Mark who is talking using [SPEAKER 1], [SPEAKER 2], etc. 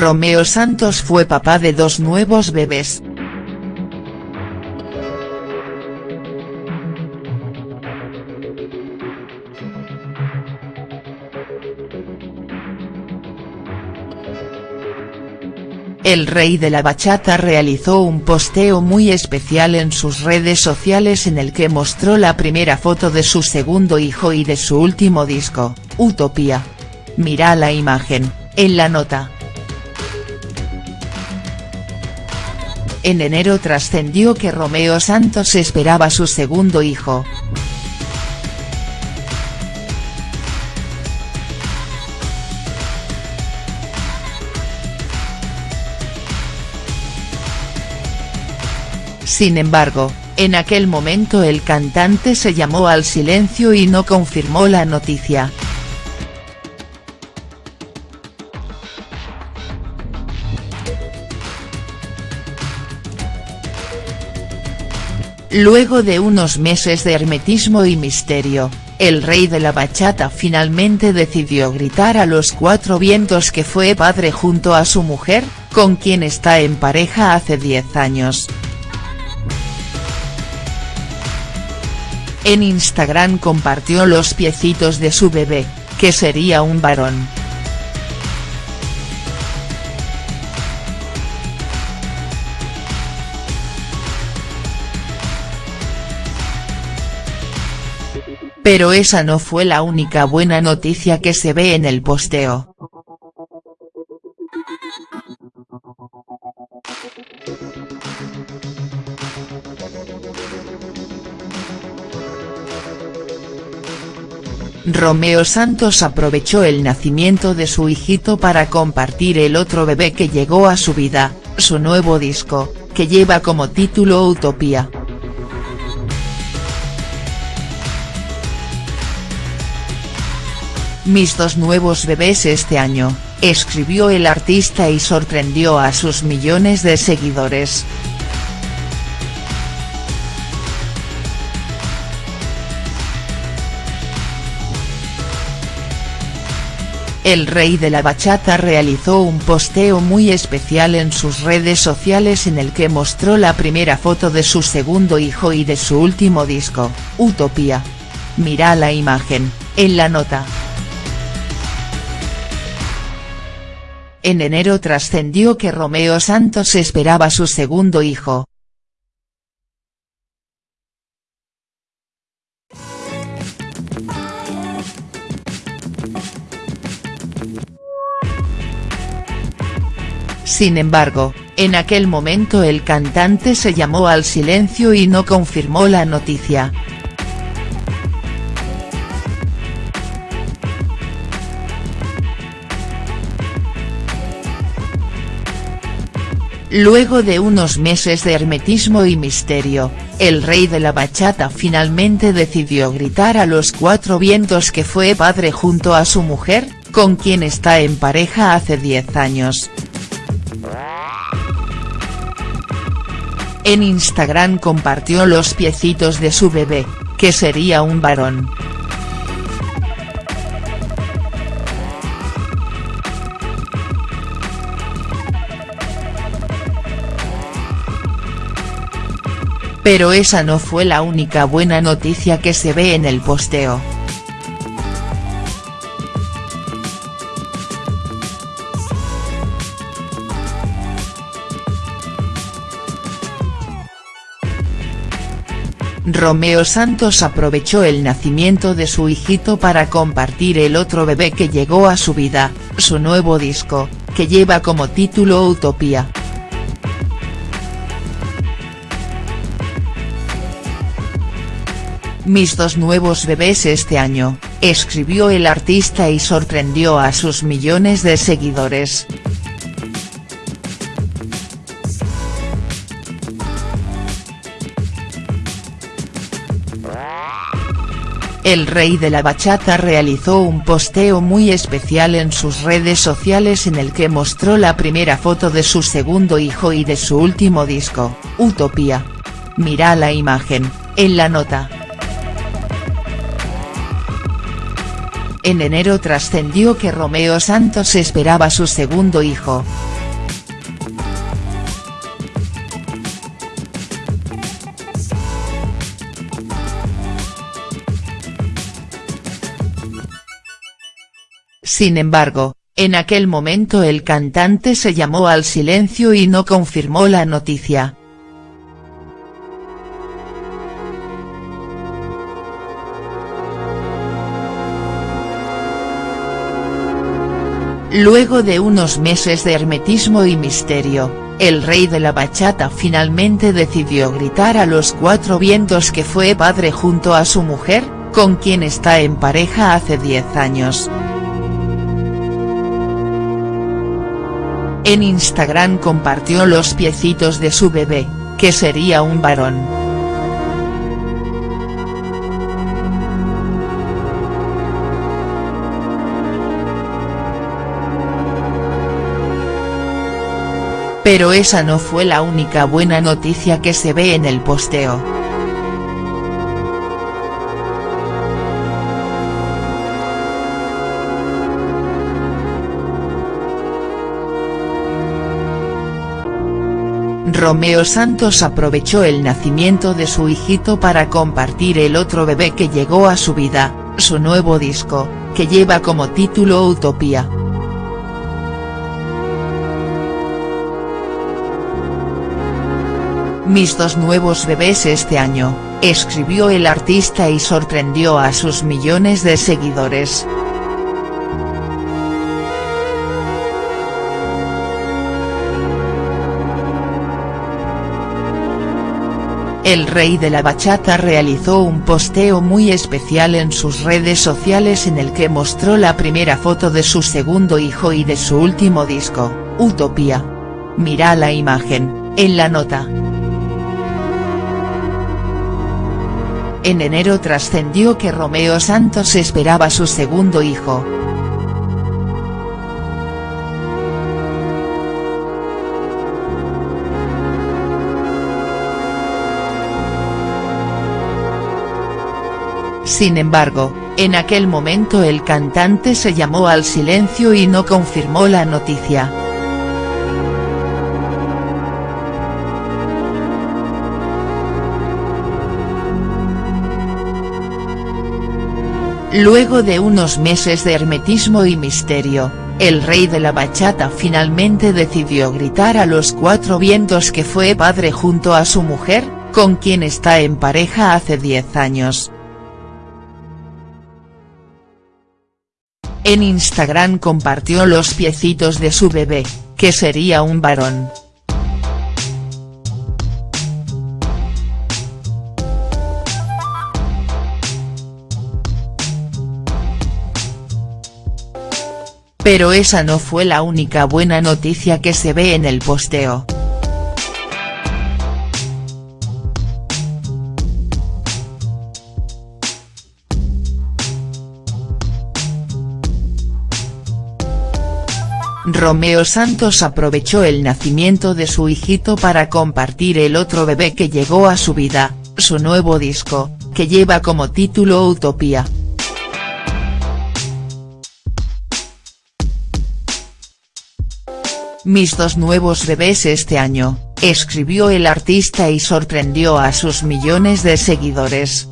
[SPEAKER 1] Romeo Santos fue papá de dos nuevos bebés. El rey de la bachata realizó un posteo muy especial en sus redes sociales en el que mostró la primera foto de su segundo hijo y de su último disco, Utopía. Mira la imagen, en la nota. En enero trascendió que Romeo Santos esperaba su segundo hijo. Sin embargo, en aquel momento el cantante se llamó al silencio y no confirmó la noticia. Luego de unos meses de hermetismo y misterio, el rey de la bachata finalmente decidió gritar a los cuatro vientos que fue padre junto a su mujer, con quien está en pareja hace 10 años. En Instagram compartió los piecitos de su bebé, que sería un varón. Pero esa no fue la única buena noticia que se ve en el posteo. Romeo Santos aprovechó el nacimiento de su hijito para compartir el otro bebé que llegó a su vida, su nuevo disco, que lleva como título Utopía. Mis dos nuevos bebés este año, escribió el artista y sorprendió a sus millones de seguidores. El rey de la bachata realizó un posteo muy especial en sus redes sociales en el que mostró la primera foto de su segundo hijo y de su último disco, Utopía. Mira la imagen, en la nota. En enero trascendió que Romeo Santos esperaba su segundo hijo, Sin embargo, en aquel momento el cantante se llamó al silencio y no confirmó la noticia. Luego de unos meses de hermetismo y misterio, el rey de la bachata finalmente decidió gritar a los cuatro vientos que fue padre junto a su mujer, con quien está en pareja hace 10 años. En Instagram compartió los piecitos de su bebé, que sería un varón. Pero esa no fue la única buena noticia que se ve en el posteo. Romeo Santos aprovechó el nacimiento de su hijito para compartir el otro bebé que llegó a su vida, su nuevo disco, que lleva como título Utopía. Mis dos nuevos bebés este año, escribió el artista y sorprendió a sus millones de seguidores. El rey de la bachata realizó un posteo muy especial en sus redes sociales en el que mostró la primera foto de su segundo hijo y de su último disco, Utopía. Mira la imagen, en la nota. En enero trascendió que Romeo Santos esperaba su segundo hijo. Sin embargo, en aquel momento el cantante se llamó al silencio y no confirmó la noticia. Luego de unos meses de hermetismo y misterio, el rey de la bachata finalmente decidió gritar a los cuatro vientos que fue padre junto a su mujer, con quien está en pareja hace 10 años. En Instagram compartió los piecitos de su bebé, que sería un varón. Pero esa no fue la única buena noticia que se ve en el posteo. Romeo Santos aprovechó el nacimiento de su hijito para compartir el otro bebé que llegó a su vida, su nuevo disco, que lleva como título Utopía. Mis dos nuevos bebés este año, escribió el artista y sorprendió a sus millones de seguidores. El rey de la bachata realizó un posteo muy especial en sus redes sociales en el que mostró la primera foto de su segundo hijo y de su último disco, Utopía. Mira la imagen, en la nota. En enero trascendió que Romeo Santos esperaba su segundo hijo. Sin embargo, en aquel momento el cantante se llamó al silencio y no confirmó la noticia. Luego de unos meses de hermetismo y misterio, el rey de la bachata finalmente decidió gritar a los cuatro vientos que fue padre junto a su mujer, con quien está en pareja hace 10 años. En Instagram compartió los piecitos de su bebé, que sería un varón. Pero esa no fue la única buena noticia que se ve en el posteo. Romeo Santos aprovechó el nacimiento de su hijito para compartir el otro bebé que llegó a su vida, su nuevo disco, que lleva como título Utopía. Mis dos nuevos bebés este año, escribió el artista y sorprendió a sus millones de seguidores.